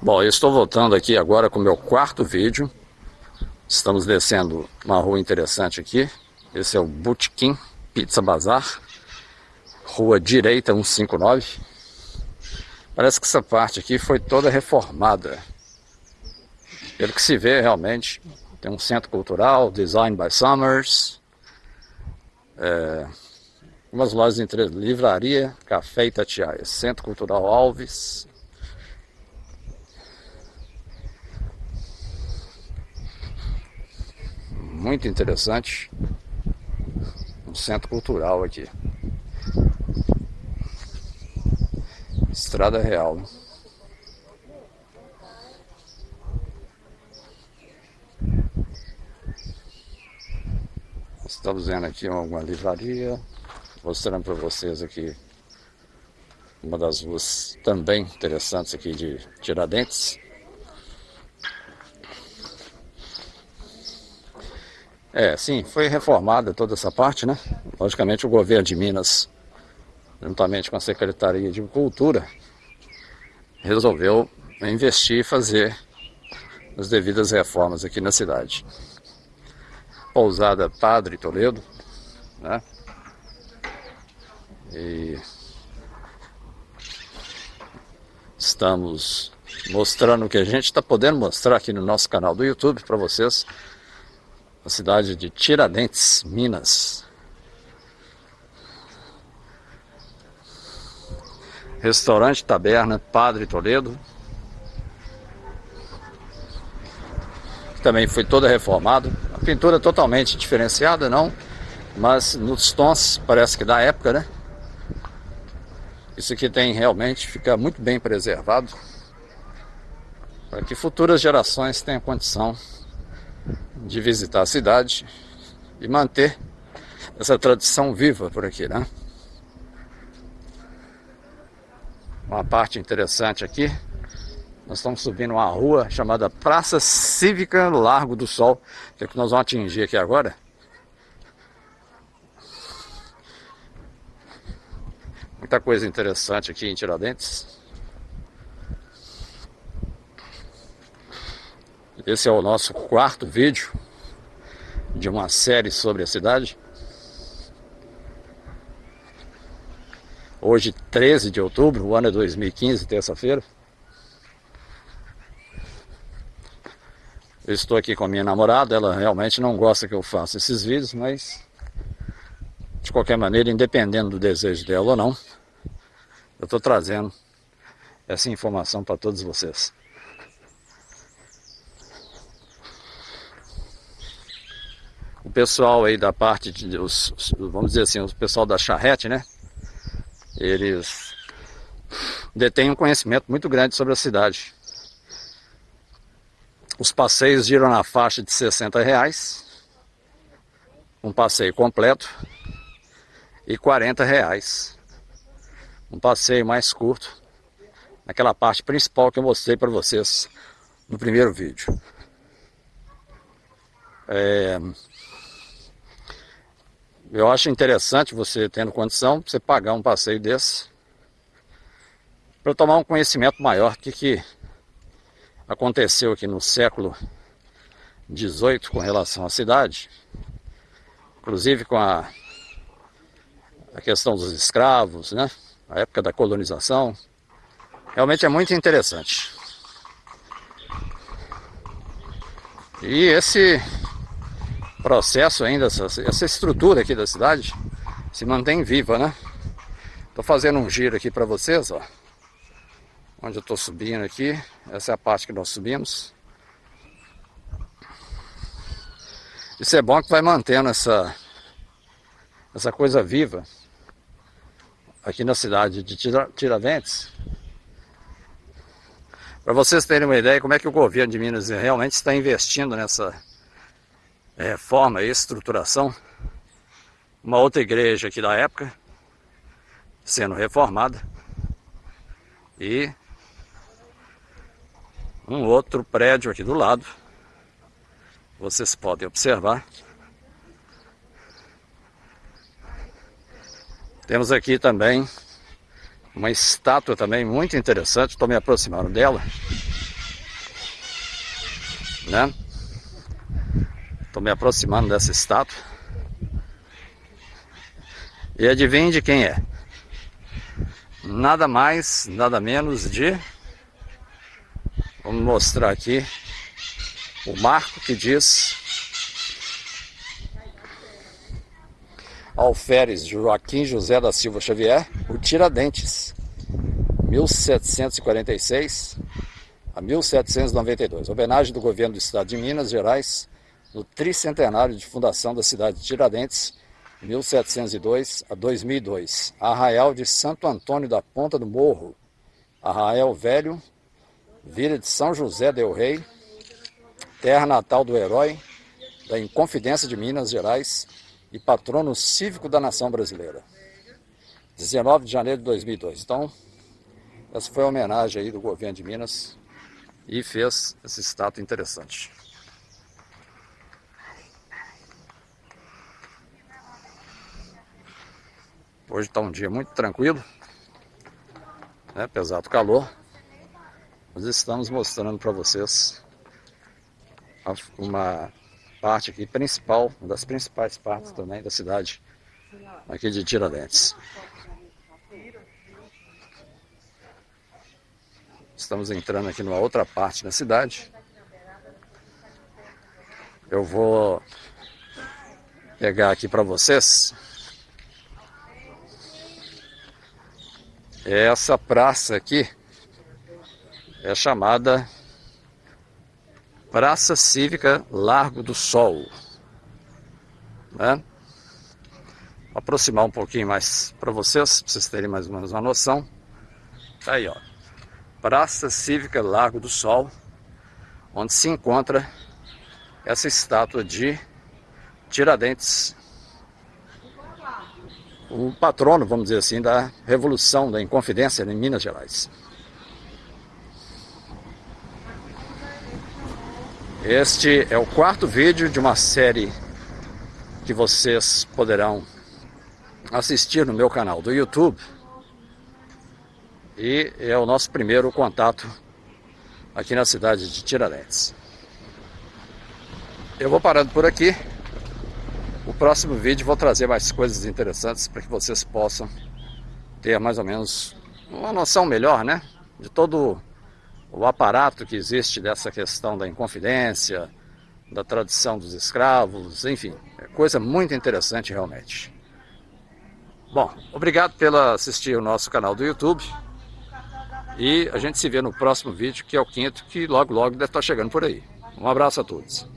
Bom, eu estou voltando aqui agora com o meu quarto vídeo. Estamos descendo uma rua interessante aqui. Esse é o Butiquim Pizza Bazar. Rua direita 159. Parece que essa parte aqui foi toda reformada. Pelo que se vê realmente, tem um centro cultural, Design by Summers. É, umas lojas entre livraria, café e Itatiaia. Centro Cultural Alves, muito interessante. Um centro cultural aqui. Estrada Real. Estamos vendo aqui uma livraria, mostrando para vocês aqui uma das ruas também interessantes aqui de Tiradentes. É, sim, foi reformada toda essa parte, né? Logicamente o governo de Minas, juntamente com a Secretaria de Cultura, resolveu investir e fazer as devidas reformas aqui na cidade. Pousada Padre Toledo, né? E estamos mostrando o que a gente está podendo mostrar aqui no nosso canal do YouTube para vocês cidade de Tiradentes, Minas. Restaurante Taberna Padre Toledo. Também foi toda reformada. A pintura totalmente diferenciada, não, mas nos tons parece que da época, né? Isso aqui tem realmente, fica muito bem preservado para que futuras gerações tenham condição de visitar a cidade e manter essa tradição viva por aqui, né? Uma parte interessante aqui, nós estamos subindo uma rua chamada Praça Cívica Largo do Sol, que é o que nós vamos atingir aqui agora. Muita coisa interessante aqui em Tiradentes. Esse é o nosso quarto vídeo de uma série sobre a cidade. Hoje, 13 de outubro, o ano é 2015, terça-feira. Estou aqui com a minha namorada, ela realmente não gosta que eu faça esses vídeos, mas de qualquer maneira, independendo do desejo dela ou não, eu estou trazendo essa informação para todos vocês. O pessoal aí da parte de os, vamos dizer assim, o pessoal da charrete, né? Eles detêm um conhecimento muito grande sobre a cidade. Os passeios giram na faixa de 60 reais, um passeio completo, e 40 reais, um passeio mais curto, naquela parte principal que eu mostrei para vocês no primeiro vídeo. É, eu acho interessante você tendo condição, você pagar um passeio desse para tomar um conhecimento maior do que, que aconteceu aqui no século XVIII com relação à cidade, inclusive com a, a questão dos escravos, né? a época da colonização. Realmente é muito interessante. E esse processo ainda, essa, essa estrutura aqui da cidade se mantém viva, né? Tô fazendo um giro aqui para vocês, ó. Onde eu tô subindo aqui, essa é a parte que nós subimos. Isso é bom que vai mantendo essa, essa coisa viva aqui na cidade de Tiradentes. Para vocês terem uma ideia como é que o governo de Minas realmente está investindo nessa reforma e estruturação. Uma outra igreja aqui da época, sendo reformada. E um outro prédio aqui do lado. Vocês podem observar. Temos aqui também uma estátua também muito interessante, estou me aproximando dela. né? Estou me aproximando dessa estátua. E adivinhe de quem é? Nada mais, nada menos de... Vamos mostrar aqui o marco que diz Alferes Joaquim José da Silva Xavier, o Tiradentes, 1746 a 1792. Homenagem do governo do estado de Minas Gerais no tricentenário de fundação da cidade de Tiradentes, 1702 a 2002. Arraial de Santo Antônio da Ponta do Morro, Arraial Velho, Vila de São José del Rei, terra natal do herói da Inconfidência de Minas Gerais, e patrono cívico da nação brasileira. 19 de janeiro de 2002. Então, essa foi a homenagem aí do governo de Minas e fez esse estátua interessante. Hoje está um dia muito tranquilo, né, apesar do calor. Nós estamos mostrando para vocês uma parte aqui principal, uma das principais partes também da cidade aqui de Tiradentes. Estamos entrando aqui numa outra parte da cidade. Eu vou pegar aqui para vocês essa praça aqui é chamada Praça Cívica Largo do Sol. Né? Vou aproximar um pouquinho mais para vocês, para vocês terem mais ou menos uma noção. Tá aí, ó. Praça Cívica Largo do Sol, onde se encontra essa estátua de Tiradentes, o patrono, vamos dizer assim, da Revolução da Inconfidência em Minas Gerais. Este é o quarto vídeo de uma série que vocês poderão assistir no meu canal do YouTube. E é o nosso primeiro contato aqui na cidade de Tiradentes. Eu vou parando por aqui. Próximo vídeo vou trazer mais coisas interessantes para que vocês possam ter mais ou menos uma noção melhor, né? De todo o aparato que existe dessa questão da inconfidência, da tradição dos escravos, enfim, é coisa muito interessante realmente. Bom, obrigado pela assistir o nosso canal do YouTube e a gente se vê no próximo vídeo, que é o quinto, que logo logo deve estar chegando por aí. Um abraço a todos.